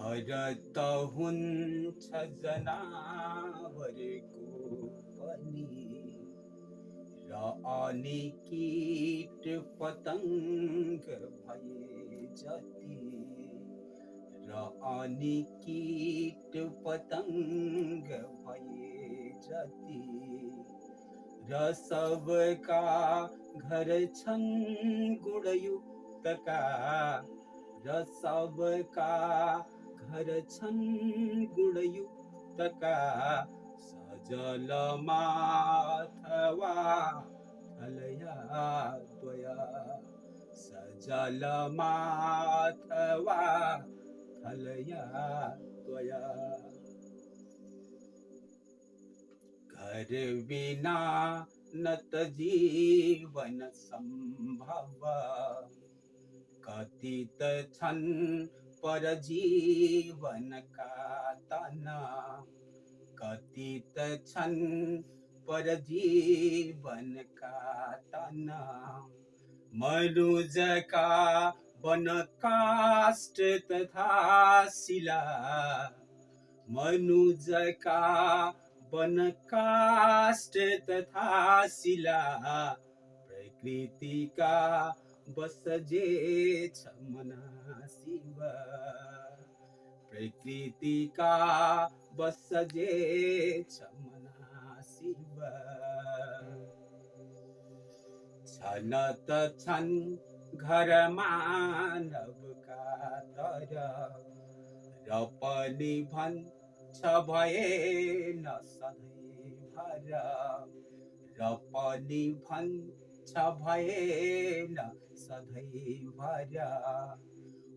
हरत हुन्छ जनावरको पनि र अनि कीट पतङ्ग भए जति। र अनि कीट पतङ्ग भए जति। र सबका घर छन् गुणयुक्तका। र सबका हरछन् गुणयुक्तका सजलमाथवा थलया त्वया। सजलमाथवा थलया सजलया विना न जीवन सम्भव कथित छन् पर जीवनका तना कति त छन् पर जीवनका तना। मनुजका वन काष्ठ तथा शिला। मनुज का वन काष्ठ तथा शिला। प्रकृतिका बस जे छ मना शिव प्रकृतिका बस जे छ मना शिव छन त छन् घर मानवका तर र पनि भन्छ भएन सधैँ भर। र पनि भन्छ भएन सधैँ भर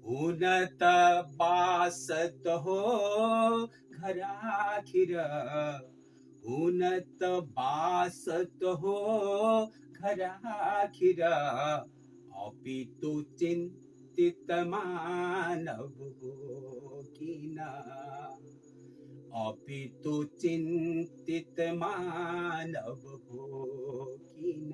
हुन त बास त हो घर आखिर हुन त बास हो घर आखिर अपितु चिन्तित मानव हो किन अपितु चिन्तित मानव हो किन